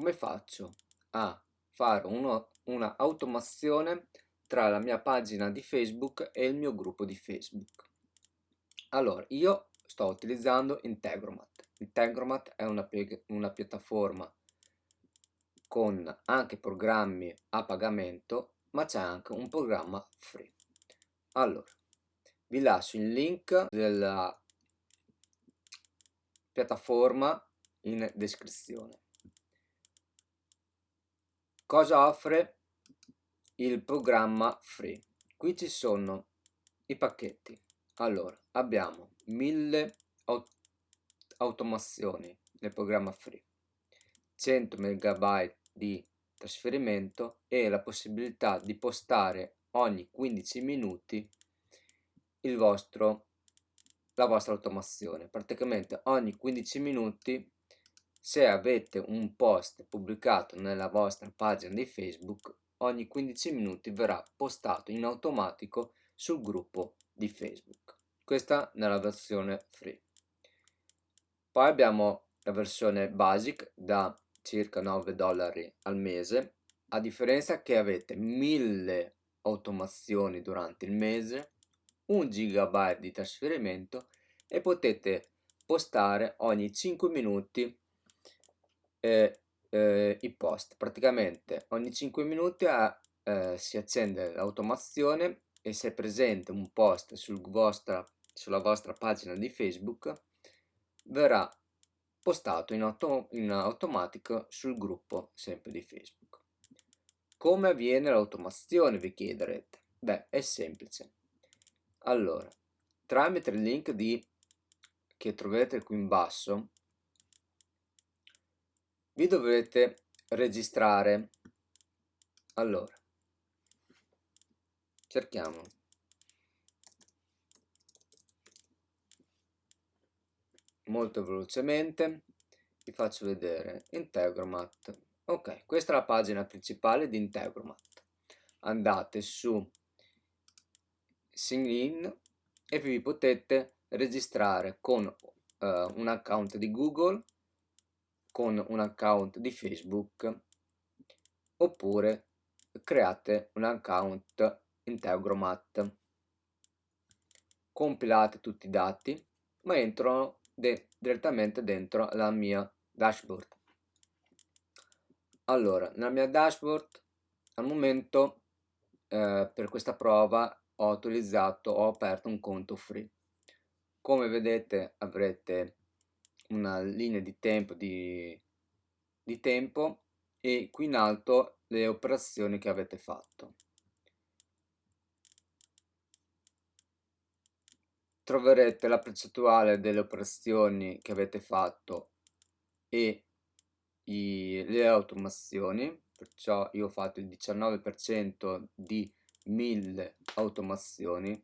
come faccio a fare uno, una automazione tra la mia pagina di Facebook e il mio gruppo di Facebook. Allora, io sto utilizzando Integromat. Integromat è una, una piattaforma con anche programmi a pagamento, ma c'è anche un programma free. Allora, vi lascio il link della piattaforma in descrizione. Cosa offre il programma free? Qui ci sono i pacchetti. Allora, abbiamo 1000 aut automazioni nel programma free, 100 MB di trasferimento e la possibilità di postare ogni 15 minuti il vostro, la vostra automazione. Praticamente ogni 15 minuti se avete un post pubblicato nella vostra pagina di Facebook, ogni 15 minuti verrà postato in automatico sul gruppo di Facebook. Questa nella versione free. Poi abbiamo la versione basic da circa 9 dollari al mese, a differenza che avete 1000 automazioni durante il mese, 1 GB di trasferimento e potete postare ogni 5 minuti eh, eh, i post. Praticamente ogni 5 minuti a, eh, si accende l'automazione e se è presente un post sul vostra, sulla vostra pagina di Facebook verrà postato in, auto, in automatico sul gruppo sempre di Facebook. Come avviene l'automazione vi chiederete? Beh, è semplice. Allora, tramite il link di, che troverete qui in basso, vi dovete registrare. Allora, cerchiamo. Molto velocemente vi faccio vedere Integromat. Ok, questa è la pagina principale di Integromat. Andate su sign in e vi potete registrare con uh, un account di Google, con un account di Facebook oppure create un account Integromat. Compilate tutti i dati ma entrano de direttamente dentro la mia dashboard. Allora, nella mia dashboard al momento eh, per questa prova ho utilizzato, ho aperto un conto free. Come vedete avrete una linea di tempo di, di tempo e qui in alto le operazioni che avete fatto. Troverete la percentuale delle operazioni che avete fatto e i, le automazioni, perciò io ho fatto il 19% di 1000 automazioni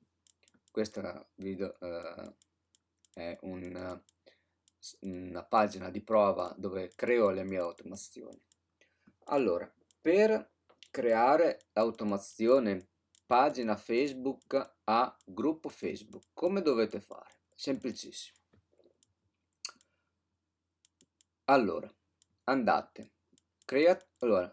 questa video eh, è un, una pagina di prova dove creo le mie automazioni. Allora per creare l'automazione pagina facebook a gruppo facebook come dovete fare? Semplicissimo. Allora andate. Create allora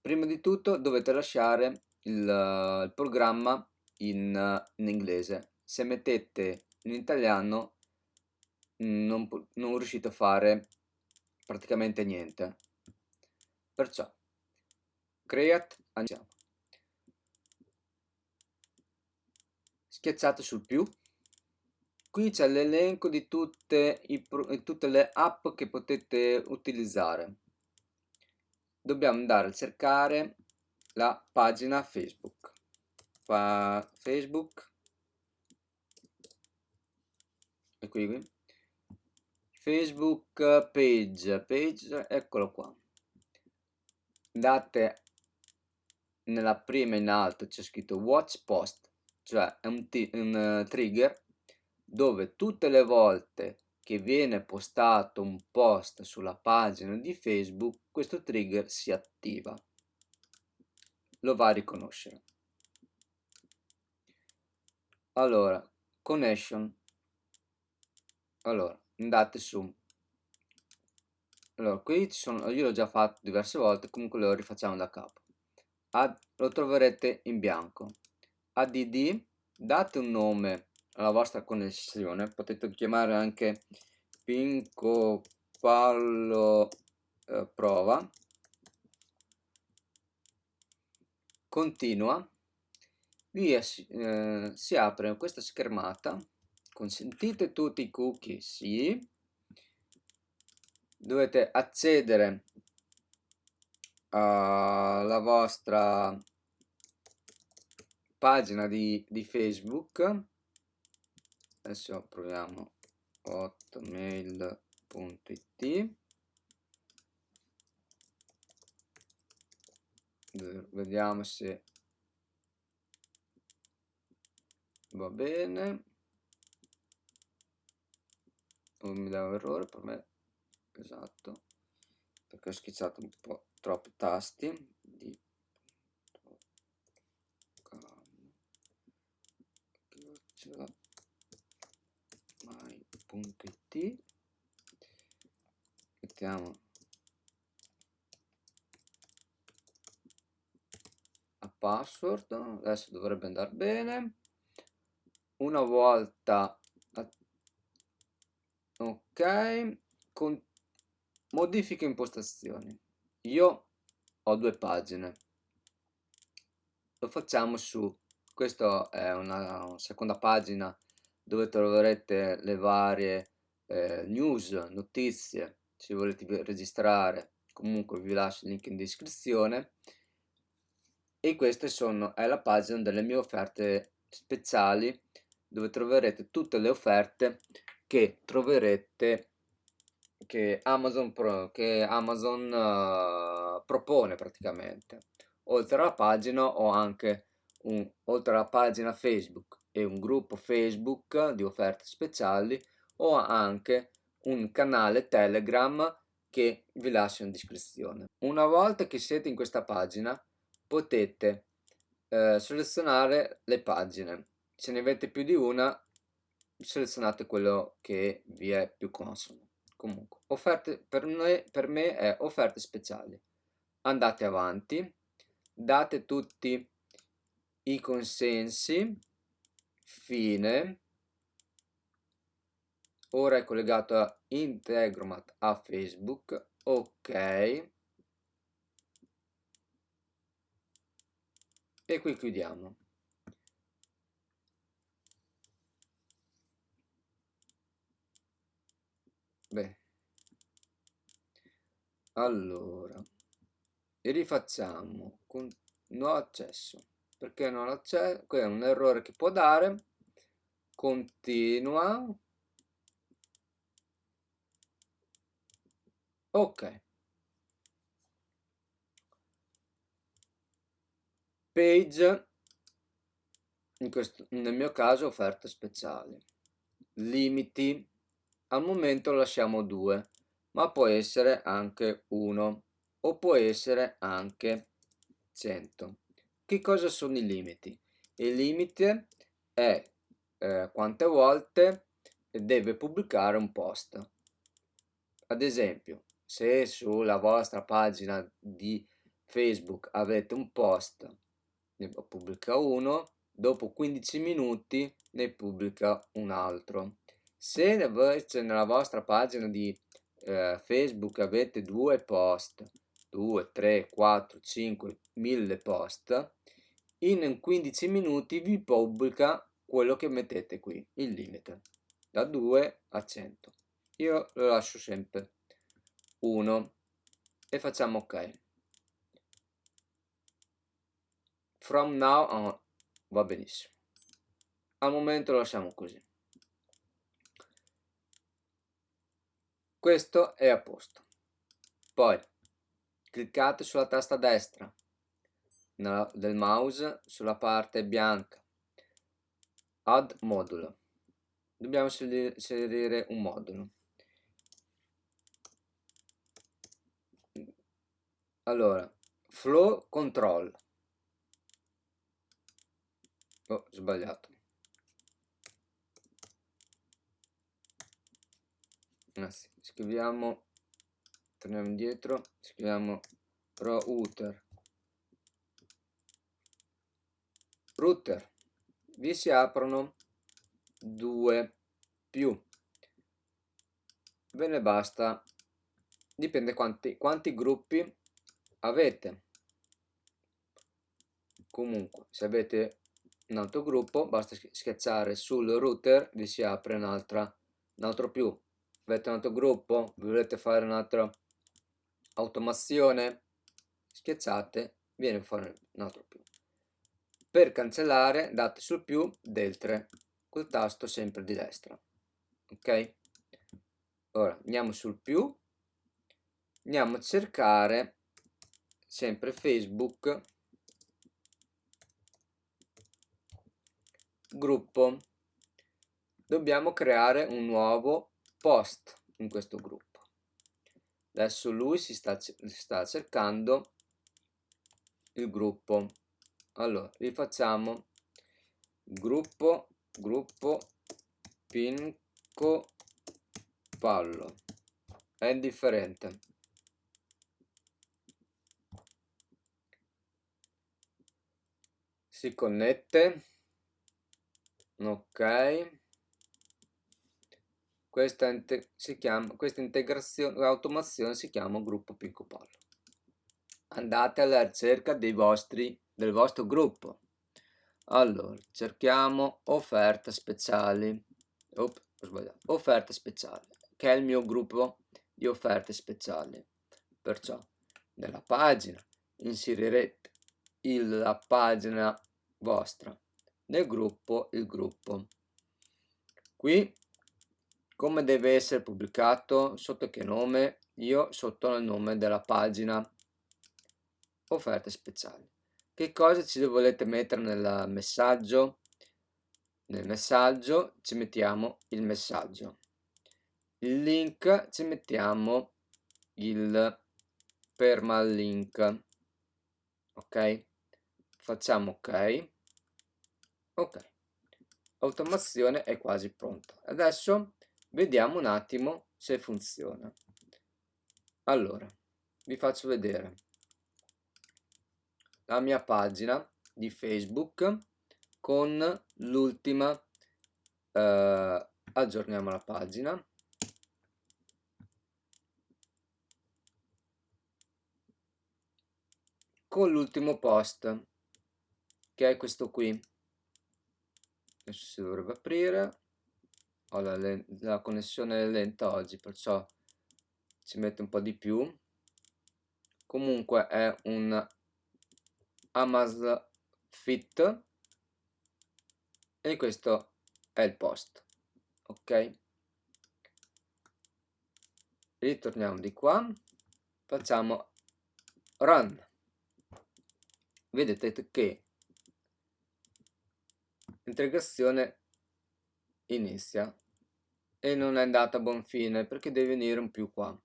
prima di tutto dovete lasciare il, il programma in, in, inglese. Se mettete in italiano non, non riuscite a fare praticamente niente. Perciò create andiamo schiacciate sul più. Qui c'è l'elenco di tutte, i, tutte le app che potete utilizzare. Dobbiamo andare a cercare la pagina Facebook. Facebook. E qui, Facebook page, page, eccolo qua. Andate nella prima in alto c'è scritto watch post, cioè è un, un uh, trigger dove tutte le volte che viene postato un post sulla pagina di Facebook questo trigger si attiva lo va a riconoscere. Allora, connection. Allora, andate su. Allora qui ci sono io l'ho già fatto diverse volte comunque lo rifacciamo da capo. Ad, lo troverete in bianco. Add date un nome alla vostra connessione potete chiamare anche pinco fallo eh, prova. Continua. Vi eh, si apre questa schermata consentite tutti i cookie sì. Dovete accedere alla vostra pagina di, di facebook. Adesso proviamo hotmail.it vediamo se va bene non mi dà un errore per me esatto. Perché ho schizzato un po' troppi tasti di mai.it mettiamo a password adesso dovrebbe andare bene. Una volta ok con modifiche impostazioni. Io ho due pagine. Lo facciamo su. Questa è una seconda pagina dove troverete le varie eh, news notizie. Se volete registrare comunque vi lascio il link in descrizione. E queste sono è la pagina delle mie offerte speciali dove troverete tutte le offerte che troverete che Amazon, Pro, che Amazon uh, propone praticamente. Oltre alla pagina ho anche un, oltre alla pagina Facebook e un gruppo Facebook di offerte speciali ho anche un canale Telegram che vi lascio in descrizione. Una volta che siete in questa pagina potete eh, selezionare le pagine. Se ne avete più di una selezionate quello che vi è più consono. Comunque offerte per me, per me è offerte speciali. Andate avanti date tutti i consensi fine. Ora è collegato a Integromat a Facebook ok. E qui chiudiamo Beh. Allora, rifacciamo con nuovo accesso. Perché non accesso? Questo è un errore che può dare. Continua. Ok. Page, in questo, nel mio caso offerte speciali. Limiti al momento lasciamo 2 ma può essere anche 1 o può essere anche 100 che cosa sono i limiti? Il limite è eh, quante volte deve pubblicare un post. Ad esempio se sulla vostra pagina di facebook avete un post ne pubblica uno dopo 15 minuti ne pubblica un altro. Se invece nella vostra pagina di eh, Facebook avete due post, 2, 3, 4, 5, 1000 post, in 15 minuti vi pubblica quello che mettete qui, il limite, da 2 a 100. Io lo lascio sempre 1 e facciamo ok. From now on va benissimo. Al momento lo lasciamo così. Questo è a posto. Poi cliccate sulla tasta destra del mouse sulla parte bianca. Add modulo dobbiamo inserire un modulo. Allora flow control. Oh sbagliato ah, sì. scriviamo torniamo indietro scriviamo router. Router. Vi si aprono due più. Ve ne basta. Dipende quanti, quanti gruppi avete. Comunque se avete un altro gruppo basta schiacciare sul router vi si apre un'altra un altro più avete un altro gruppo? Volete fare un'altra automazione? Schiacciate viene fuori un altro più. Per cancellare date sul più del 3 col tasto sempre di destra ok? Ora andiamo sul più. Andiamo a cercare sempre facebook. Gruppo. Dobbiamo creare un nuovo post in questo gruppo. Adesso lui si sta, sta cercando il gruppo. Allora rifacciamo. Gruppo gruppo pinco pallo. È indifferente si connette. Ok questa, chiama, questa integrazione automazione si chiama gruppo Pinco Pallo andate alla ricerca vostri, del vostro gruppo. Allora cerchiamo offerte speciali Oop, offerte speciali che è il mio gruppo di offerte speciali. Perciò nella pagina inserirete il, la pagina vostra nel gruppo il gruppo. Qui come deve essere pubblicato sotto che nome? Io sotto il nome della pagina. Offerte speciali. Che cosa ci volete mettere nel messaggio? Nel messaggio ci mettiamo il messaggio. Il link ci mettiamo il permalink. Ok? Facciamo ok. Ok. Automazione è quasi pronta. Adesso vediamo un attimo se funziona. Allora vi faccio vedere. La mia pagina di facebook con l'ultima eh, aggiorniamo la pagina. Con l'ultimo post che è questo qui. Adesso si dovrebbe aprire ho la, la connessione lenta oggi perciò ci mette un po' di più. Comunque è un Amazon Fit e questo è il post ok? Ritorniamo di qua facciamo run. Vedete che l'integrazione inizia e non è andata a buon fine perché deve venire un più qua.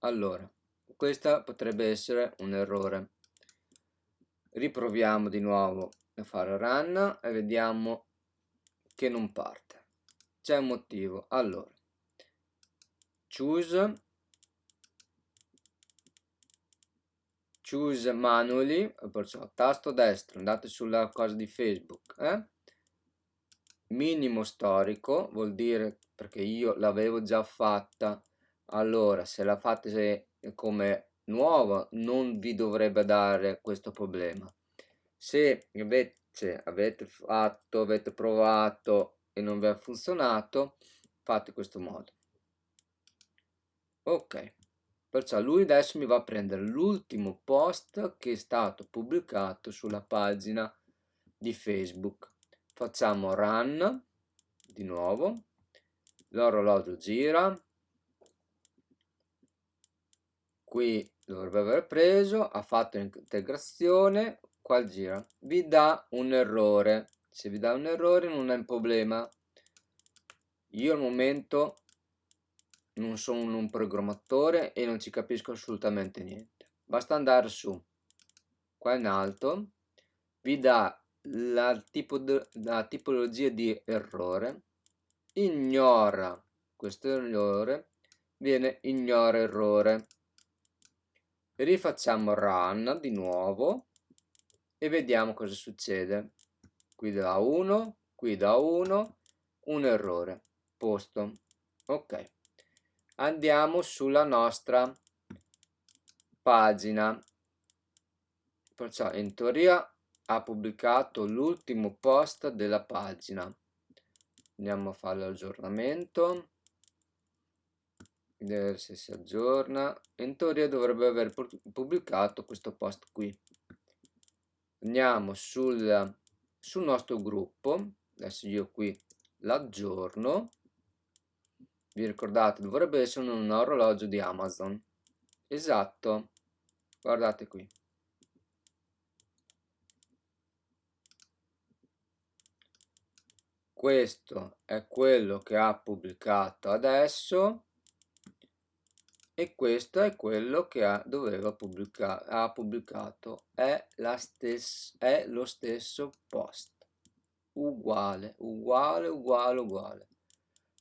Allora questa potrebbe essere un errore. Riproviamo di nuovo a fare run e vediamo che non parte. C'è un motivo. Allora choose choose manually perciò tasto destro andate sulla cosa di facebook eh? Minimo storico vuol dire perché io l'avevo già fatta. Allora se la fate come nuova non vi dovrebbe dare questo problema. Se invece avete fatto avete provato e non vi ha funzionato fate questo modo. Ok perciò lui adesso mi va a prendere l'ultimo post che è stato pubblicato sulla pagina di facebook facciamo run di nuovo. L'orologio gira. Qui dovrebbe aver preso ha fatto integrazione qua gira. Vi dà un errore. Se vi dà un errore non è un problema. Io al momento non sono un programmatore e non ci capisco assolutamente niente. Basta andare su. Qua in alto. Vi dà la, tipo la tipologia di errore ignora questo errore viene ignora errore. Rifacciamo run di nuovo e vediamo cosa succede. Qui da 1 qui da 1 un errore. Posto. Ok. Andiamo sulla nostra pagina. Perciò in teoria ha pubblicato l'ultimo post della pagina. Andiamo a fare l'aggiornamento. Vedere se si aggiorna. In teoria dovrebbe aver pubblicato questo post qui. Andiamo sul, sul nostro gruppo. Adesso io qui l'aggiorno. Vi ricordate dovrebbe essere un orologio di Amazon. Esatto. Guardate qui questo è quello che ha pubblicato adesso e questo è quello che ha, doveva pubblicare ha pubblicato. È, la stessa, è lo stesso post. Uguale uguale uguale uguale.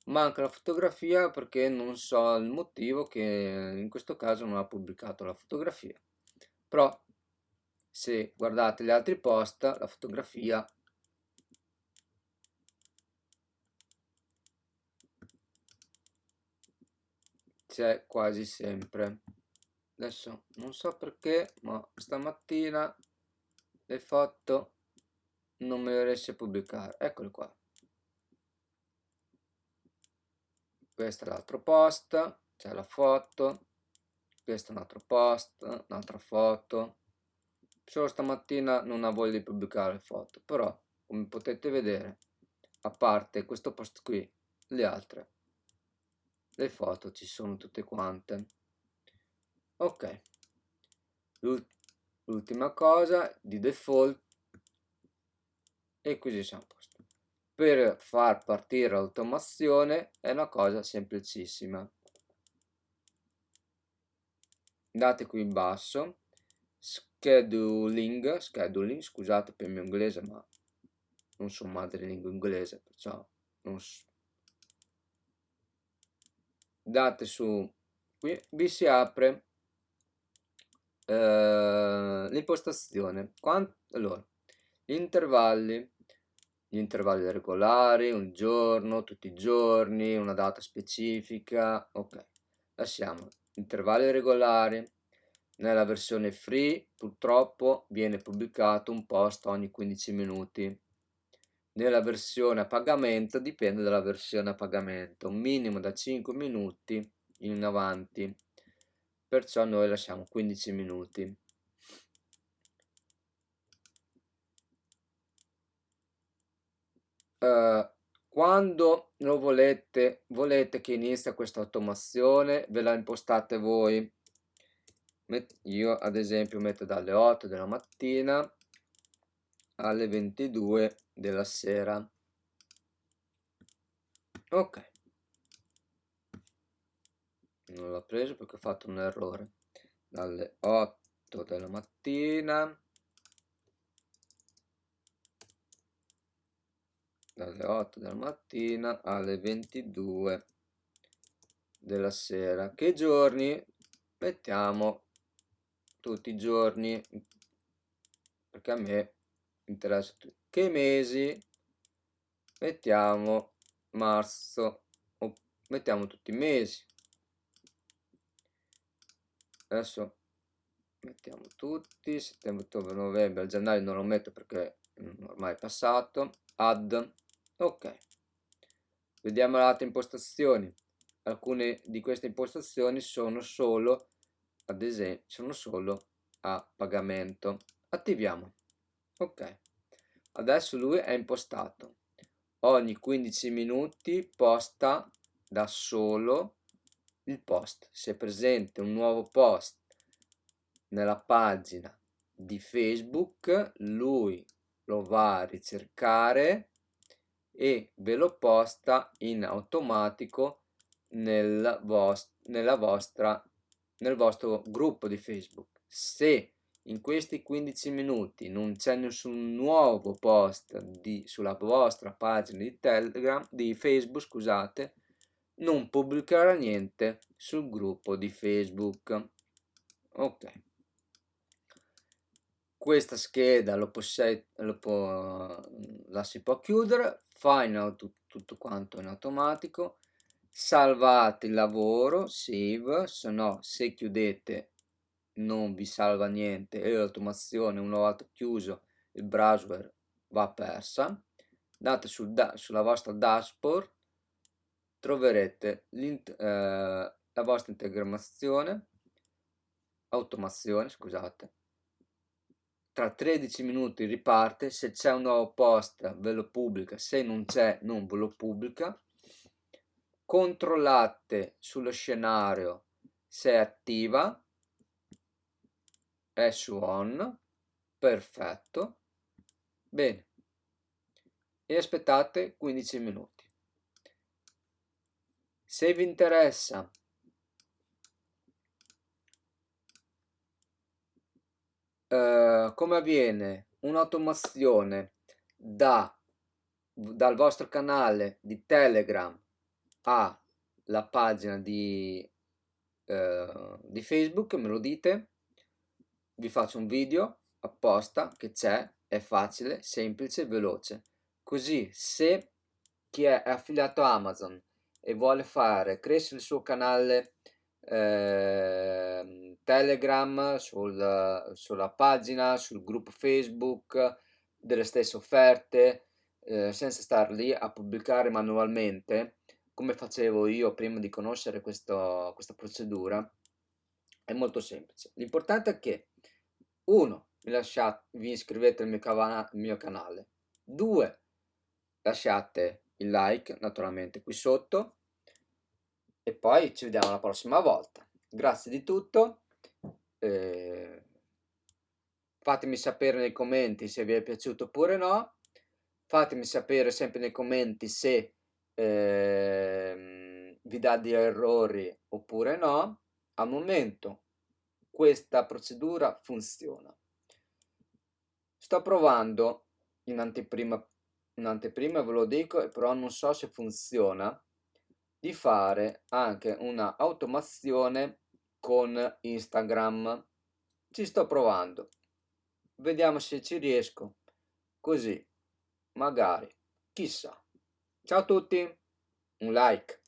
Manca la fotografia perché non so il motivo che in questo caso non ha pubblicato la fotografia. Però se guardate gli altri post la fotografia c'è quasi sempre. Adesso non so perché ma stamattina le foto non me le riesce a pubblicare. Eccole qua. Questo è l'altro post c'è la foto questo è un altro post un'altra foto. Solo stamattina non ha voglia di pubblicare foto però come potete vedere a parte questo post qui le altre le foto ci sono tutte quante. Ok. L'ultima cosa di default e così siamo a posto. Per far partire l'automazione è una cosa semplicissima. Andate qui in basso scheduling scheduling scusate per il mio inglese ma non sono madrelingua inglese perciò non, date su. Qui vi si apre eh, l'impostazione. Allora gli intervalli. Gli intervalli regolari un giorno tutti i giorni una data specifica ok. Lasciamo. Intervalli regolari. Nella versione free purtroppo viene pubblicato un post ogni 15 minuti nella versione a pagamento dipende dalla versione a pagamento, un minimo da 5 minuti in avanti, perciò noi lasciamo 15 minuti. Uh, quando lo volete, volete che inizi questa automazione, ve la impostate voi. Io ad esempio metto dalle 8 della mattina alle 22 della sera. Ok. Non l'ho preso perché ho fatto un errore. Dalle 8 della mattina. Dalle 8 della mattina alle 22 della sera. Che giorni? Mettiamo tutti i giorni perché a me interessa che mesi? Mettiamo marzo. Mettiamo tutti i mesi. Adesso mettiamo tutti settembre ottobre novembre gennaio non lo metto perché ormai è passato. Add ok. Vediamo le altre impostazioni. Alcune di queste impostazioni sono solo ad esempio sono solo a pagamento. Attiviamo. Ok adesso lui è impostato. Ogni 15 minuti posta da solo il post. Se è presente un nuovo post nella pagina di facebook lui lo va a ricercare e ve lo posta in automatico nel, vost nella vostra, nel vostro gruppo di facebook. Se in questi 15 minuti non c'è nessun nuovo post di, sulla vostra pagina di Telegram, di Facebook, scusate, non pubblicherà niente sul gruppo di Facebook. Ok. questa scheda lo lo può, la si può chiudere fa auto, tutto quanto in automatico salvate il lavoro save se no se chiudete non vi salva niente. E l'automazione una volta chiuso il browser va persa. Andate sul sulla vostra dashboard troverete eh, la vostra integrazione automazione scusate. Tra 13 minuti riparte se c'è un nuovo post ve lo pubblica se non c'è non ve lo pubblica. Controllate sullo scenario se è attiva è su on perfetto. Bene. E aspettate 15 minuti. Se vi interessa eh, come avviene un'automazione da, dal vostro canale di Telegram alla pagina di, eh, di Facebook, me lo dite, vi faccio un video apposta che c'è, è facile, semplice, veloce. Così se chi è affiliato a Amazon e vuole fare crescere il suo canale eh, Telegram, sul, sulla pagina, sul gruppo Facebook, delle stesse offerte, eh, senza star lì a pubblicare manualmente, come facevo io prima di conoscere questo, questa procedura, è molto semplice. L'importante è che, uno, vi, lasciate, vi iscrivete al mio, al mio canale, due, lasciate il like naturalmente qui sotto, e poi ci vediamo la prossima volta. Grazie di tutto. Eh, fatemi sapere nei commenti se vi è piaciuto oppure no. Fatemi sapere sempre nei commenti se eh, vi dà di errori oppure no. Al momento questa procedura funziona. Sto provando in anteprima, in anteprima ve lo dico, però non so se funziona di fare anche una automazione con Instagram. Ci sto provando. Vediamo se ci riesco. Così, magari, chissà. Ciao a tutti, un like.